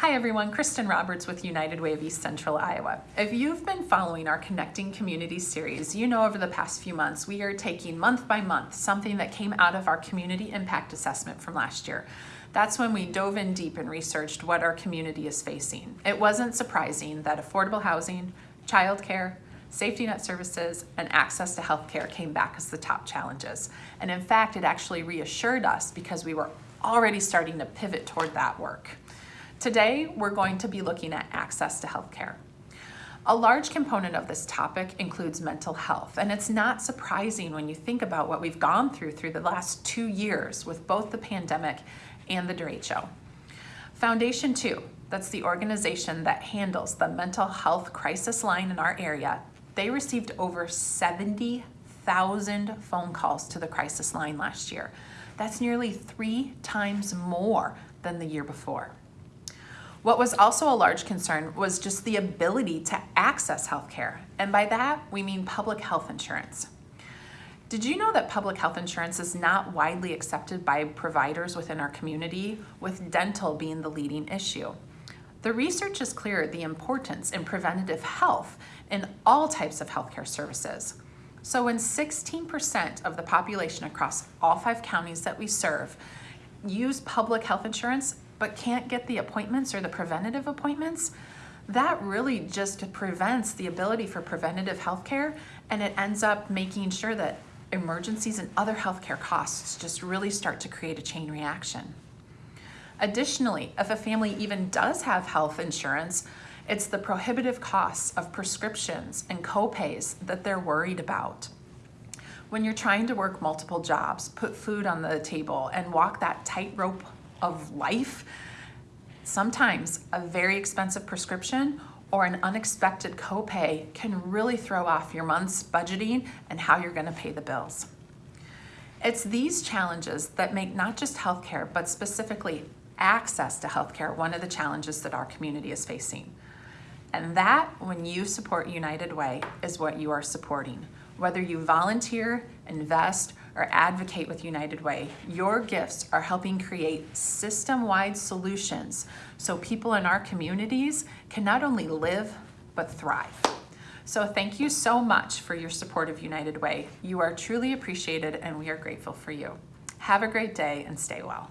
Hi everyone, Kristen Roberts with United Way of East Central Iowa. If you've been following our Connecting Communities series, you know over the past few months we are taking month by month something that came out of our community impact assessment from last year. That's when we dove in deep and researched what our community is facing. It wasn't surprising that affordable housing, childcare, safety net services, and access to healthcare came back as the top challenges. And in fact, it actually reassured us because we were already starting to pivot toward that work. Today, we're going to be looking at access to healthcare. A large component of this topic includes mental health, and it's not surprising when you think about what we've gone through through the last two years with both the pandemic and the derecho. Foundation 2, that's the organization that handles the mental health crisis line in our area, they received over 70,000 phone calls to the crisis line last year. That's nearly three times more than the year before. What was also a large concern was just the ability to access healthcare. And by that, we mean public health insurance. Did you know that public health insurance is not widely accepted by providers within our community, with dental being the leading issue? The research is clear the importance in preventative health in all types of healthcare services. So when 16% of the population across all five counties that we serve use public health insurance, but can't get the appointments or the preventative appointments, that really just prevents the ability for preventative health care and it ends up making sure that emergencies and other healthcare costs just really start to create a chain reaction. Additionally, if a family even does have health insurance, it's the prohibitive costs of prescriptions and copays that they're worried about. When you're trying to work multiple jobs, put food on the table, and walk that tightrope of life, sometimes a very expensive prescription or an unexpected copay can really throw off your month's budgeting and how you're gonna pay the bills. It's these challenges that make not just healthcare, but specifically access to healthcare one of the challenges that our community is facing. And that, when you support United Way, is what you are supporting. Whether you volunteer, invest, or advocate with United Way, your gifts are helping create system-wide solutions so people in our communities can not only live, but thrive. So thank you so much for your support of United Way. You are truly appreciated and we are grateful for you. Have a great day and stay well.